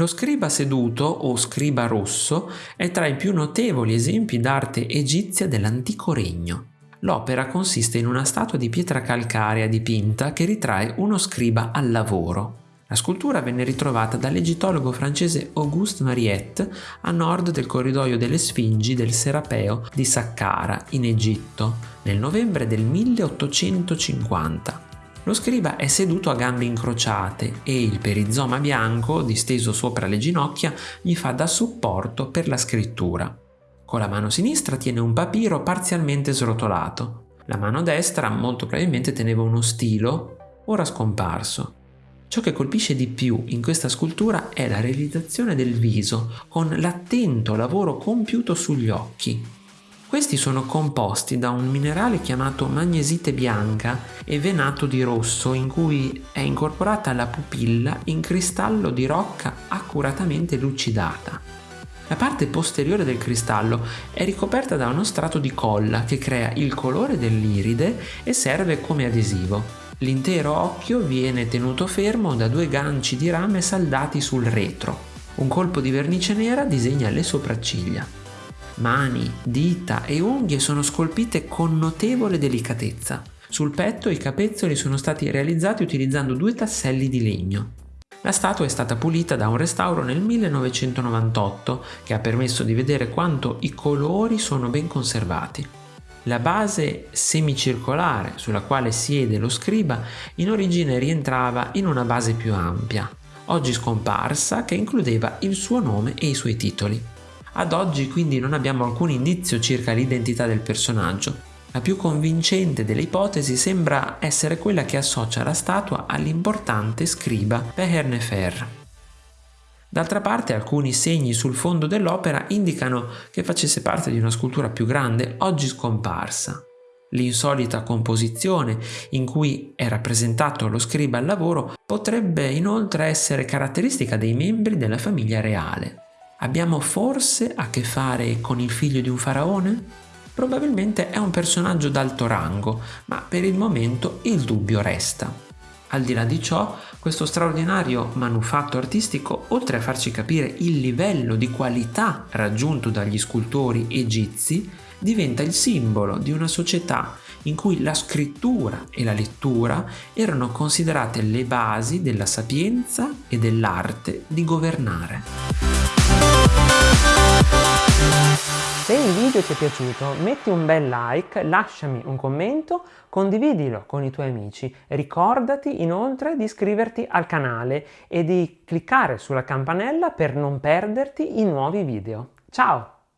Lo scriba seduto o scriba rosso è tra i più notevoli esempi d'arte egizia dell'antico regno. L'opera consiste in una statua di pietra calcarea dipinta che ritrae uno scriba al lavoro. La scultura venne ritrovata dall'egittologo francese Auguste Mariette a nord del corridoio delle Sfingi del Serapeo di Saqqara, in Egitto, nel novembre del 1850. Lo scriba è seduto a gambe incrociate e il perizoma bianco, disteso sopra le ginocchia, gli fa da supporto per la scrittura. Con la mano sinistra tiene un papiro parzialmente srotolato. La mano destra molto probabilmente teneva uno stilo, ora scomparso. Ciò che colpisce di più in questa scultura è la realizzazione del viso, con l'attento lavoro compiuto sugli occhi. Questi sono composti da un minerale chiamato magnesite bianca e venato di rosso in cui è incorporata la pupilla in cristallo di rocca accuratamente lucidata. La parte posteriore del cristallo è ricoperta da uno strato di colla che crea il colore dell'iride e serve come adesivo. L'intero occhio viene tenuto fermo da due ganci di rame saldati sul retro. Un colpo di vernice nera disegna le sopracciglia. Mani, dita e unghie sono scolpite con notevole delicatezza. Sul petto i capezzoli sono stati realizzati utilizzando due tasselli di legno. La statua è stata pulita da un restauro nel 1998 che ha permesso di vedere quanto i colori sono ben conservati. La base semicircolare sulla quale siede lo scriba in origine rientrava in una base più ampia, oggi scomparsa, che includeva il suo nome e i suoi titoli. Ad oggi quindi non abbiamo alcun indizio circa l'identità del personaggio. La più convincente delle ipotesi sembra essere quella che associa la statua all'importante scriba Peher D'altra parte alcuni segni sul fondo dell'opera indicano che facesse parte di una scultura più grande, oggi scomparsa. L'insolita composizione in cui è rappresentato lo scriba al lavoro potrebbe inoltre essere caratteristica dei membri della famiglia reale. Abbiamo forse a che fare con il figlio di un faraone? Probabilmente è un personaggio d'alto rango, ma per il momento il dubbio resta. Al di là di ciò, questo straordinario manufatto artistico, oltre a farci capire il livello di qualità raggiunto dagli scultori egizi, diventa il simbolo di una società in cui la scrittura e la lettura erano considerate le basi della sapienza e dell'arte di governare. Se il video ti è piaciuto metti un bel like, lasciami un commento, condividilo con i tuoi amici. Ricordati inoltre di iscriverti al canale e di cliccare sulla campanella per non perderti i nuovi video. Ciao!